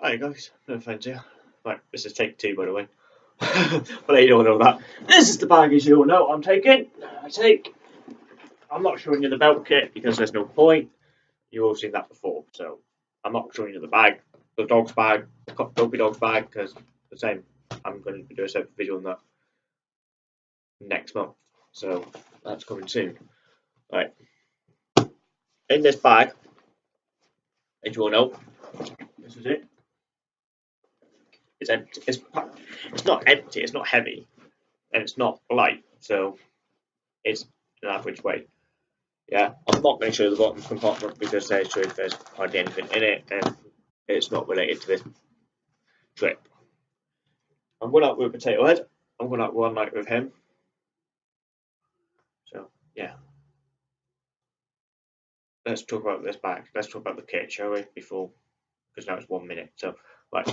Hi guys, no offence here. Right, this is take two by the way. but you don't know that. This is the bag as you all know I'm taking. I take. I'm not showing you the belt kit because there's no point. You've all seen that before, so I'm not showing you the bag, the dog's bag, the dopey dog's bag, because the same. I'm going to do a separate video on that next month, so that's coming soon. Right. In this bag, as you all know, this is it. It's empty. It's, it's not empty. It's not heavy, and it's not light. So it's an average weight. Yeah, I'm not going to show the bottom compartment because there's, there's hardly anything in it, and it's not related to this trip. I'm going out with Potato Head. I'm going out one night with him. So yeah. Let's talk about this bag. Let's talk about the kit, shall we? Before, because now it's one minute. So, right.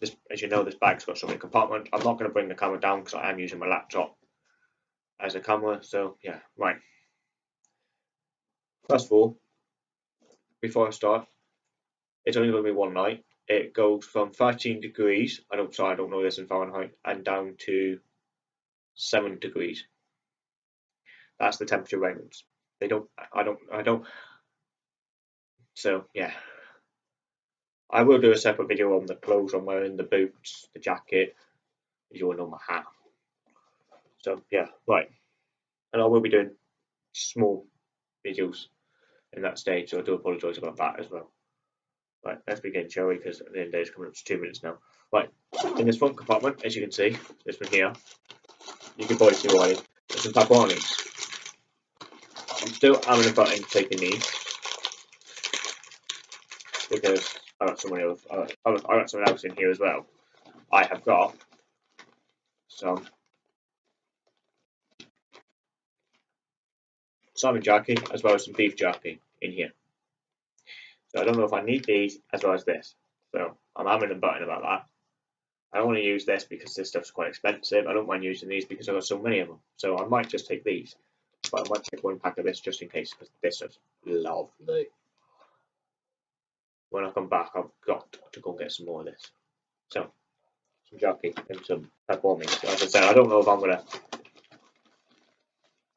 This, as you know, this bag's got so many compartments. I'm not going to bring the camera down because I am using my laptop as a camera. So yeah, right. First of all, before I start, it's only going to be one night. It goes from 13 degrees. I don't sorry, I don't know this in Fahrenheit, and down to seven degrees. That's the temperature range. They don't. I don't. I don't. So yeah. I will do a separate video on the clothes I'm wearing, the boots, the jacket, as you all know my hat. So yeah, right. And I will be doing small videos in that stage, so I do apologise about that as well. Right, let's begin, shall we? Because the end day is coming up to two minutes now. Right, in this front compartment, as you can see, this one here, you can probably see why there's some taponis. I'm still having a button taking these because I got someone else. Got, I got someone else in here as well. I have got some salmon jerky as well as some beef jerky in here. So I don't know if I need these as well as this. So I'm having a button about that. I don't want to use this because this stuff's quite expensive. I don't mind using these because I've got so many of them. So I might just take these. But I might take one pack of this just in case because this is lovely when I come back, I've got to go and get some more of this. So, some jerky and some pepperoni. So as I said, I don't know if I'm going to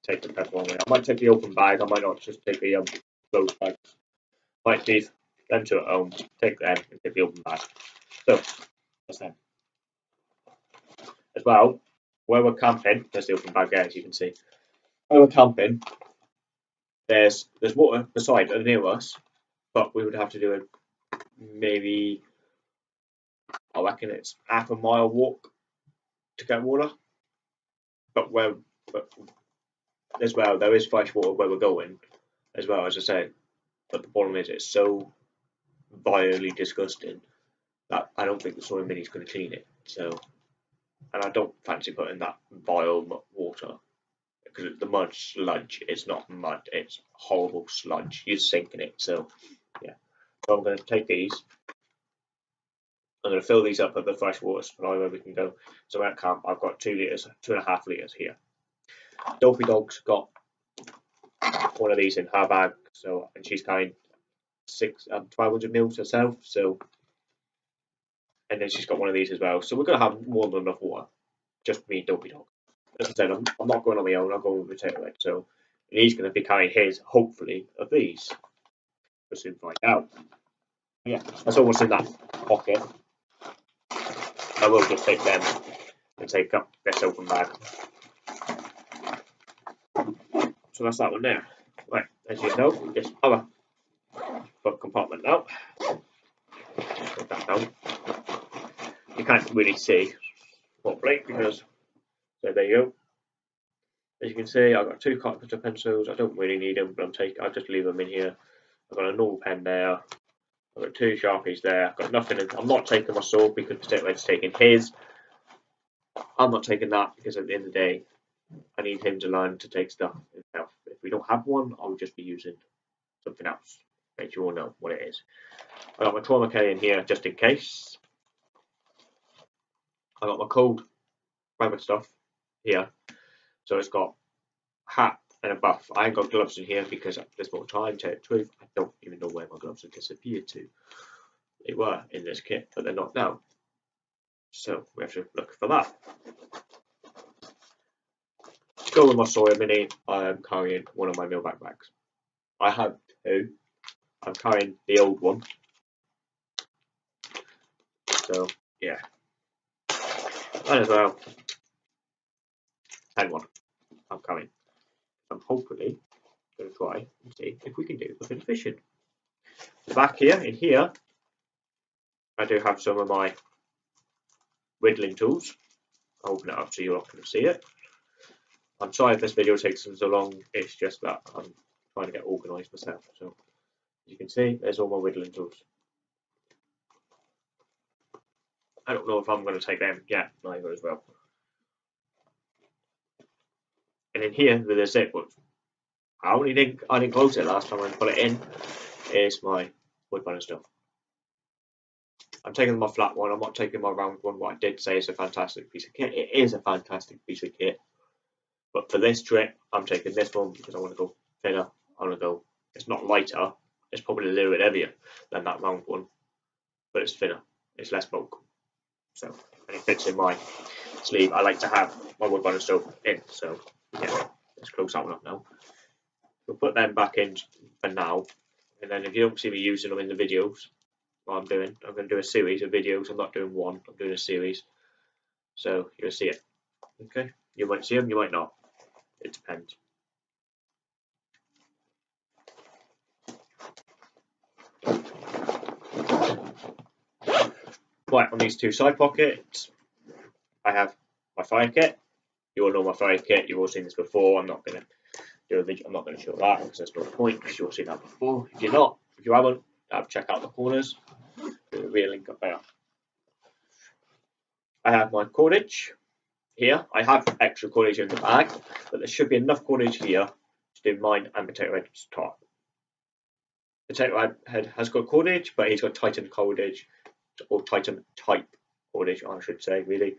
take the pepperoni. I might take the open bag. I might not just take the um, closed bags. Might leave them to at home, take them and take the open bag. So, that's them. As well, where we're camping, there's the open bag there, as you can see. Where we're camping, there's there's water beside near us, but we would have to do a maybe I reckon it's half a mile walk to get water. But where but as well there is fresh water where we're going as well as I said. But the problem is it's so vilely disgusting that I don't think the Sawyer Mini is going to clean it. So and I don't fancy putting that vile water because the mud sludge. It's not mud. It's horrible sludge. You're sinking it. So yeah. So I'm going to take these. I'm going to fill these up at the freshwater supply where we can go. So at camp, I've got two litres, two and a half litres here. Dopey Dog's got one of these in her bag, so and she's carrying six, um, 1200 mils herself. So, and then she's got one of these as well. So we're going to have more than enough water. Just me, and Dopey Dog. As I said, I'm, I'm not going on my own. I'm going with Potato Head. So, and he's going to be carrying his, hopefully, of these. We'll soon find out. Yeah, that's almost in that pocket. I will just take them and take up this open bag. So that's that one there. Right, as you know, this other front compartment now. Put that down. You can't really see properly because so there you go. As you can see, I've got two cartridge pencils. I don't really need them, but I'm taking. I'll just leave them in here. I've got a normal pen there. I've got two sharpies there. I've got nothing. In, I'm not taking my sword because Potato taking his. I'm not taking that because at the end of the day, I need him to learn to take stuff himself. If we don't have one, I'll just be using something else. Make you all know what it is. I got my trauma K in here just in case. I got my cold weather stuff here. So it's got hat and a buff. I ain't got gloves in here because there's more time, tell the truth, I don't even know where my gloves have disappeared to. they were in this kit, but they're not now. So we have to look for that. To go with my Sawyer Mini, I am carrying one of my mill backpacks. I have two. I'm carrying the old one. So yeah. Might as well. Hang one. I'm coming. I'm hopefully going to try and see if we can do of fishing. Back here, in here, I do have some of my whittling tools. I'll open it up so you're not going to see it. I'm sorry if this video takes so long, it's just that I'm trying to get organised myself. So, as you can see, there's all my whittling tools. I don't know if I'm going to take them yet, neither as well. And in here, with the zip, I only didn't, I didn't close it last time I put it in, is my wood burner stuff. I'm taking my flat one, I'm not taking my round one, what I did say is a fantastic piece of kit. It is a fantastic piece of kit. But for this trip, I'm taking this one because I want to go thinner. I want to go, it's not lighter, it's probably a little bit heavier than that round one, but it's thinner, it's less bulk. So, and it fits in my sleeve. I like to have my wood burner stove in, so yeah, let's close that one up now. We'll put them back in for now, and then if you don't see me using them in the videos, what I'm doing, I'm going to do a series of videos. I'm not doing one, I'm doing a series. So you'll see it. Okay, you might see them, you might not. It depends. Right, on these two side pockets, I have my fire kit. You all know my fire kit, you've all seen this before. I'm not going to do a video, I'm not going to show that because there's no point because you've all seen that before. If you're not, if you haven't, uh, check out the corners. Do a real link up there. I have my cordage here. I have extra cordage in the bag, but there should be enough cordage here to do mine and Potato Head's top. Potato Head has got cordage, but he's got Titan cordage or Titan type cordage, I should say, really.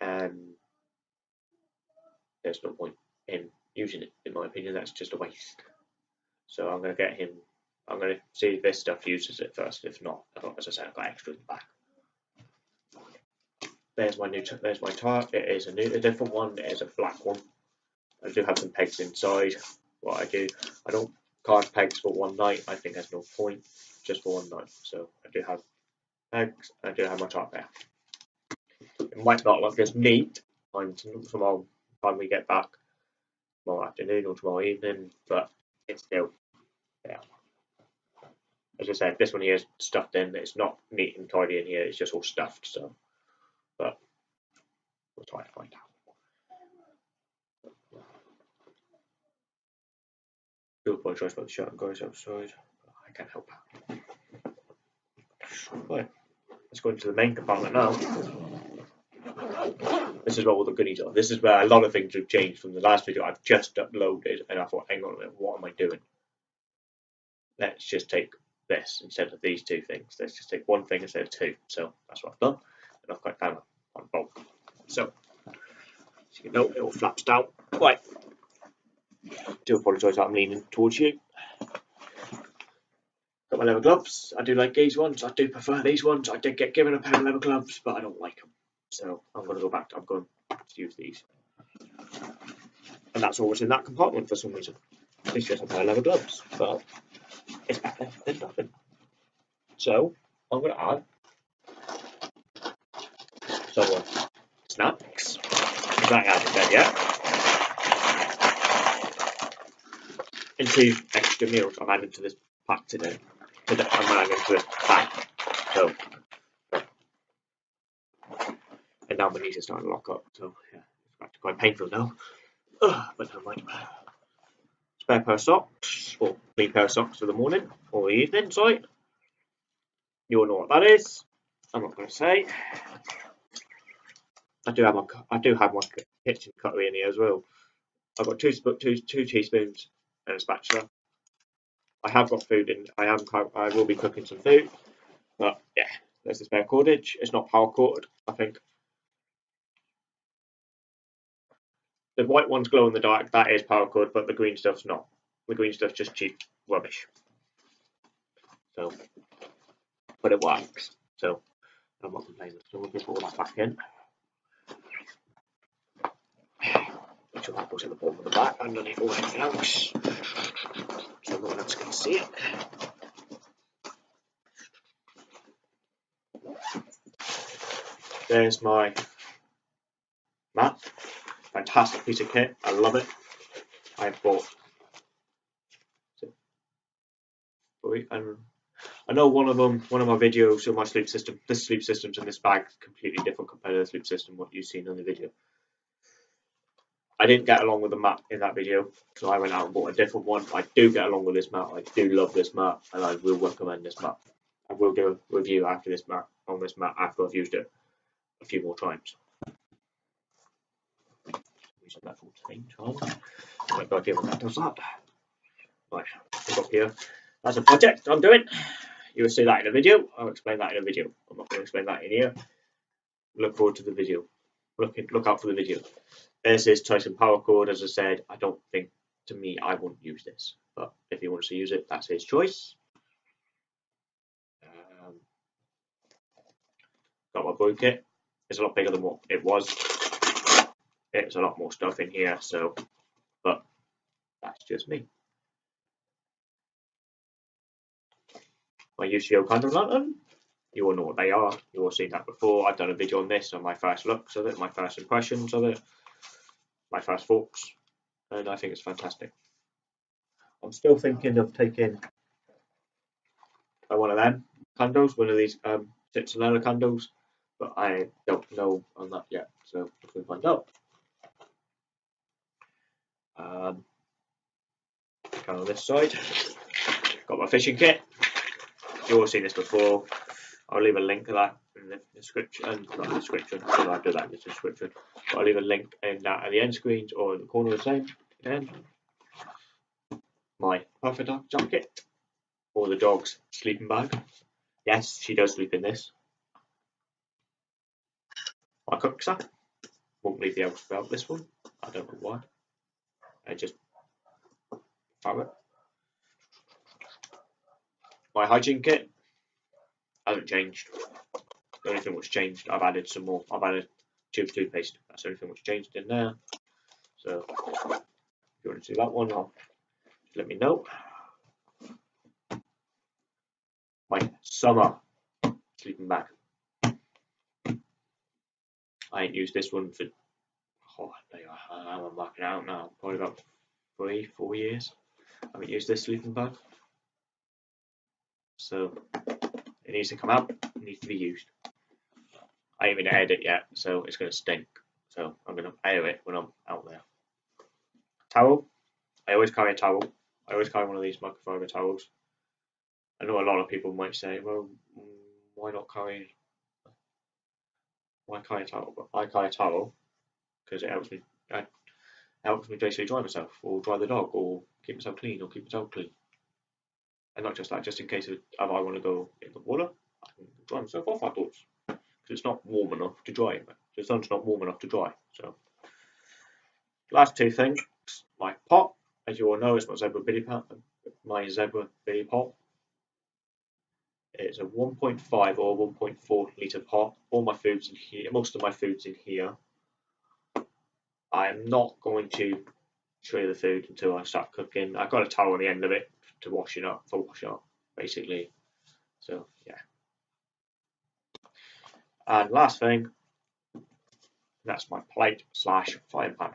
And there's no point in using it, in my opinion. That's just a waste. So I'm going to get him. I'm going to see if this stuff uses it first. If not, as I said, I've got extra in the back. There's my new. There's my tire. It is a new, a different one. It is a black one. I do have some pegs inside. What I do, I don't card pegs for one night. I think there's no point just for one night. So I do have pegs. I do have my top there. It might not look as neat on tomorrow time we get back tomorrow afternoon or tomorrow evening, but it's still yeah. As I said, this one here is stuffed in. It's not neat and tidy in here. It's just all stuffed. So, but we'll try to find out. do apologise about the shirt and guys outside. I can't help that. Right, let's go into the main compartment now. This is where all the goodies are. This is where a lot of things have changed from the last video I've just uploaded and I thought, hang on a minute, what am I doing? Let's just take this instead of these two things. Let's just take one thing instead of two. So that's what I've done. And I've got down on bulk. So, as you note, it all flaps down. Right, do apologise I'm leaning towards you. Got my leather gloves. I do like these ones. I do prefer these ones. I did get given a pair of leather gloves, but I don't like them. So I'm going to go back. To, I'm going to use these. And that's always in that compartment for some reason. It's just a pair of leather gloves, but it's better than nothing. So I'm going to add some snacks. That hasn't done yet. into extra meals I've added to this pack today. today I'm adding to this pack. So, now my knees are starting to lock up. So yeah, it's quite painful now. Ugh, but never mind. Spare pair of socks, or clean pair of socks for the morning or the evening. Sorry, you all know what that is. I'm not going to say. I do have my I do have my kitchen cutlery in here as well. I've got two two two teaspoons and a spatula. I have got food in. I am. I will be cooking some food, but yeah, there's the spare cordage. It's not power corded. I think the white one's glow in the dark. That is paracord, but the green stuff's not. The green stuff's just cheap rubbish. So but it works. So I'm not complaining. So we'll just put all that back in. Make sure that goes in the bottom of the back underneath all anything else. So no one else can see it. There's my. Fantastic piece of kit. I love it. I bought. And I know one of them, one of my videos of my sleep system, this sleep system's in this bag completely different compared to the sleep system what you've seen on the video. I didn't get along with the mat in that video, so I went out and bought a different one. I do get along with this mat. I do love this mat, and I will recommend this mat. I will do a review after this mat on this mat after I've used it a few more times. Using that full thing, Tom. I've got idea what that does that. Right, I've got here. That's a project I'm doing. You will see that in a video. I'll explain that in a video. I'm not going to explain that in here. Look forward to the video. Look, look out for the video. This Titan paracord. As I said, I don't think, to me, I wouldn't use this. But if he wants to use it, that's his choice. Um, got my boy kit. It's a lot bigger than what it was. It's a lot more stuff in here, so, but that's just me. My UCO candle lantern. You all know what they are. You all seen that before. I've done a video on this on my first looks of it, my first impressions of it, my first thoughts, and I think it's fantastic. I'm still thinking of taking one of them candles, one of these um, citronella candles, but I don't know on that yet, so we'll find out. Um, on this side, got my fishing kit. You've all seen this before. I'll leave a link to that in the description, not the description, so I'll do that in the description. But I'll leave a link in that at the end screens or in the corner of the same. And my perfect dog jacket or the dog's sleeping bag. Yes, she does sleep in this. My kuksa. Won't leave the house without this one. I don't know why. I just found it. My hygiene kit hasn't changed. The only thing that's changed, I've added some more. I've added tube toothpaste. That's the only thing that's changed in there. So if you want to see that one, I'll let me know. My summer sleeping bag. I ain't used this one for, oh, I'm marking out now, probably about three, four years. I haven't used this sleeping bag. So it needs to come out, it needs to be used. I haven't aired it yet, so it's going to stink. So I'm going to air it when I'm out there. Towel. I always carry a towel. I always carry one of these microfiber towels. I know a lot of people might say, well, why not carry why carry a towel? But I carry a towel because it helps me. It helps me basically dry myself, or dry the dog, or keep myself clean, or keep myself clean. And not just that, just in case if I want to go in the water, I can dry myself off afterwards. Because it's not warm enough to dry. The sun's not warm enough to dry. So, last two things. My pot, as you all know, is my zebra billy pot. My zebra billy pot. It's a 1.5 or 1.4 litre pot. All my food's in here. Most of my food's in here. I'm not going to you the food until I start cooking. I've got a towel on the end of it to wash it up, for wash up, basically. So, yeah. And last thing, that's my plate slash frying pan.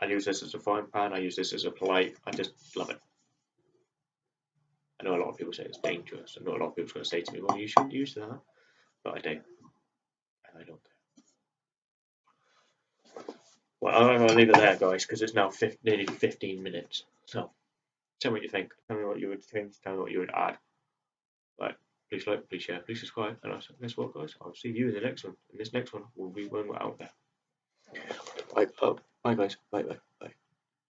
I use this as a frying pan, I use this as a plate, I just love it. I know a lot of people say it's dangerous. I know a lot of people are going to say to me, well, you shouldn't use that. But I do. And I don't care. Well, I'm going to leave it there, guys, because it's now nearly 15 minutes. So, tell me what you think. Tell me what you would think. Tell me what you would add. But please like, please share, please subscribe. And I'll guess what, guys? I'll see you in the next one. In this next one we'll be when we're out there. Bye, oh, bye guys. Bye, bye.